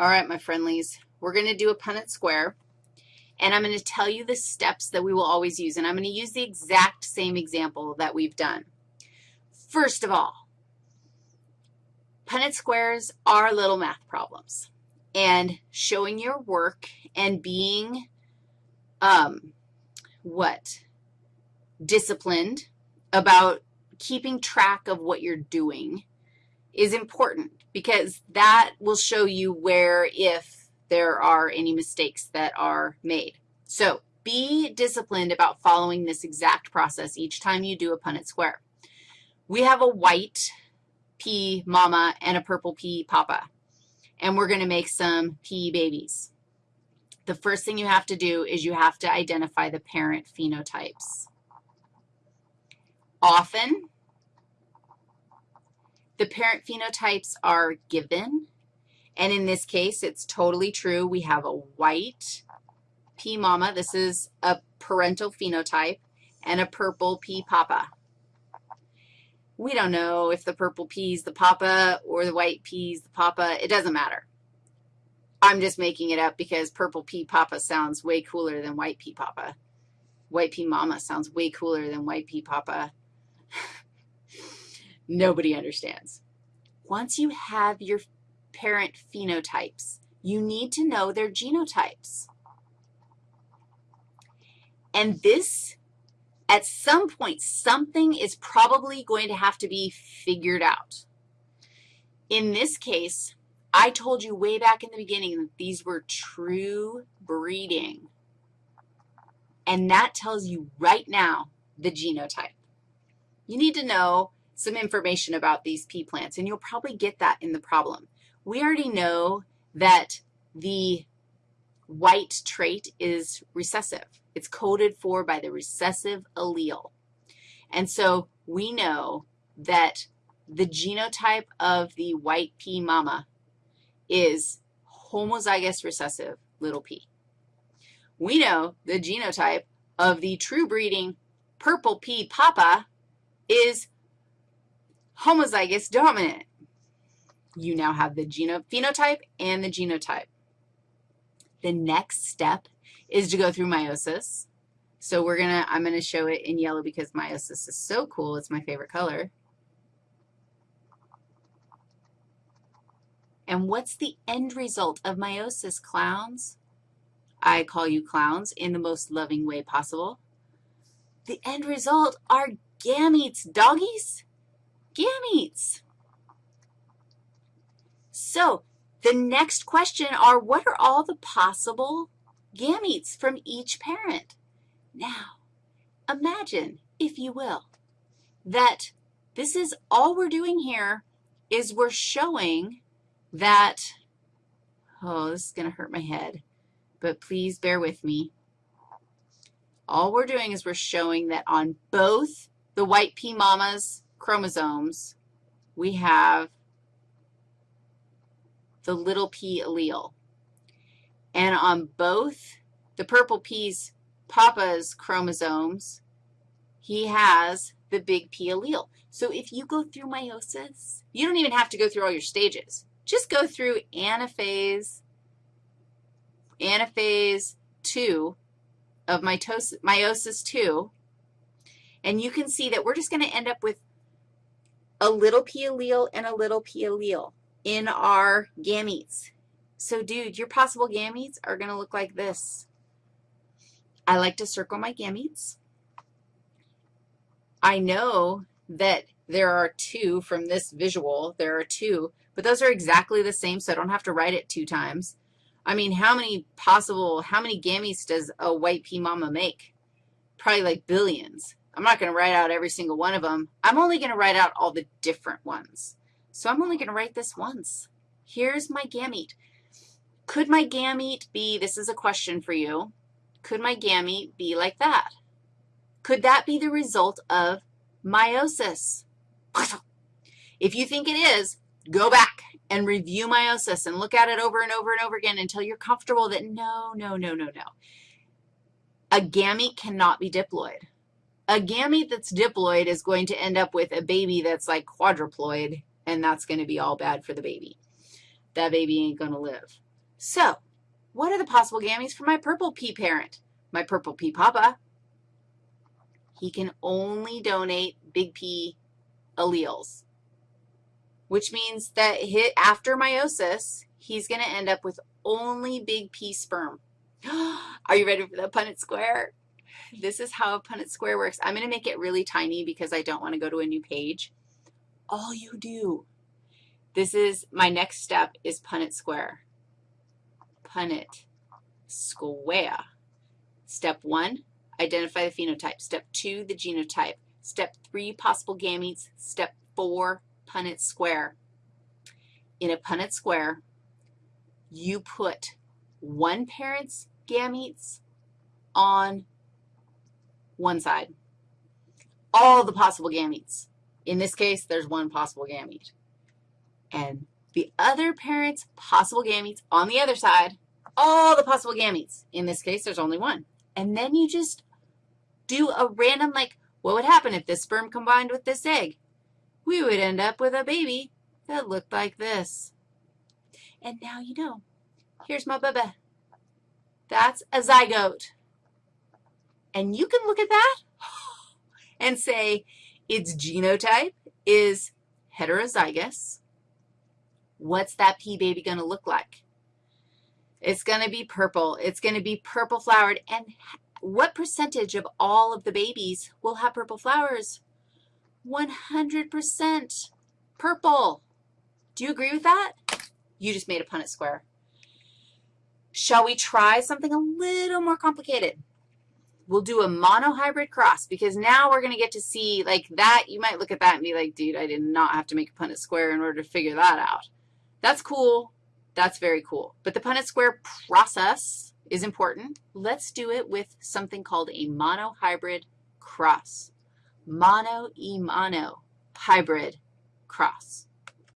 All right, my friendlies, we're going to do a Punnett square, and I'm going to tell you the steps that we will always use, and I'm going to use the exact same example that we've done. First of all, Punnett squares are little math problems, and showing your work and being, um, what, disciplined about keeping track of what you're doing is important because that will show you where if there are any mistakes that are made. So be disciplined about following this exact process each time you do a Punnett square. We have a white P mama and a purple P papa, and we're going to make some P babies. The first thing you have to do is you have to identify the parent phenotypes. Often, the parent phenotypes are given, and in this case, it's totally true. We have a white P mama. This is a parental phenotype, and a purple P papa. We don't know if the purple P is the papa or the white P is the papa. It doesn't matter. I'm just making it up because purple P papa sounds way cooler than white P papa. White P mama sounds way cooler than white P papa. Nobody understands. Once you have your parent phenotypes, you need to know their genotypes. And this, at some point, something is probably going to have to be figured out. In this case, I told you way back in the beginning that these were true breeding. And that tells you right now the genotype. You need to know some information about these pea plants, and you'll probably get that in the problem. We already know that the white trait is recessive. It's coded for by the recessive allele. And so we know that the genotype of the white pea mama is homozygous recessive little p. We know the genotype of the true breeding purple pea papa is homozygous dominant. You now have the phenotype and the genotype. The next step is to go through meiosis. So we're going to, I'm going to show it in yellow because meiosis is so cool. It's my favorite color. And what's the end result of meiosis, clowns? I call you clowns in the most loving way possible. The end result are gametes, doggies gametes. So the next question are, what are all the possible gametes from each parent? Now, imagine, if you will, that this is all we're doing here is we're showing that, oh, this is going to hurt my head, but please bear with me. All we're doing is we're showing that on both the white pea mamas chromosomes, we have the little p allele. And on both the purple P's papa's chromosomes, he has the big P allele. So if you go through meiosis, you don't even have to go through all your stages. Just go through anaphase, anaphase 2 of mitosis, meiosis 2, and you can see that we're just going to end up with a little p allele and a little p allele in our gametes. So, dude, your possible gametes are going to look like this. I like to circle my gametes. I know that there are two from this visual. There are two, but those are exactly the same, so I don't have to write it two times. I mean, how many possible, how many gametes does a white pea mama make? Probably like billions. I'm not going to write out every single one of them. I'm only going to write out all the different ones. So I'm only going to write this once. Here's my gamete. Could my gamete be, this is a question for you, could my gamete be like that? Could that be the result of meiosis? If you think it is, go back and review meiosis and look at it over and over and over again until you're comfortable that no, no, no, no, no. A gamete cannot be diploid a gamete that's diploid is going to end up with a baby that's like quadruploid, and that's going to be all bad for the baby. That baby ain't going to live. So what are the possible gametes for my purple pea parent? My purple pea papa, he can only donate big P alleles, which means that after meiosis, he's going to end up with only big P sperm. Are you ready for the Punnett square? This is how a Punnett square works. I'm going to make it really tiny because I don't want to go to a new page. All you do, this is, my next step is Punnett square. Punnett square. Step one, identify the phenotype. Step two, the genotype. Step three, possible gametes. Step four, Punnett square. In a Punnett square, you put one parent's gametes on one side. All the possible gametes. In this case, there's one possible gamete. And the other parent's possible gametes on the other side, all the possible gametes. In this case, there's only one. And then you just do a random, like, what would happen if this sperm combined with this egg? We would end up with a baby that looked like this. And now you know. Here's my baby. That's a zygote. And you can look at that and say its genotype is heterozygous. What's that pea baby going to look like? It's going to be purple. It's going to be purple flowered. And what percentage of all of the babies will have purple flowers? 100% purple. Do you agree with that? You just made a Punnett square. Shall we try something a little more complicated? We'll do a monohybrid cross because now we're going to get to see, like that, you might look at that and be like, dude, I did not have to make a Punnett square in order to figure that out. That's cool. That's very cool. But the Punnett square process is important. Let's do it with something called a monohybrid cross. Mono e mono hybrid cross.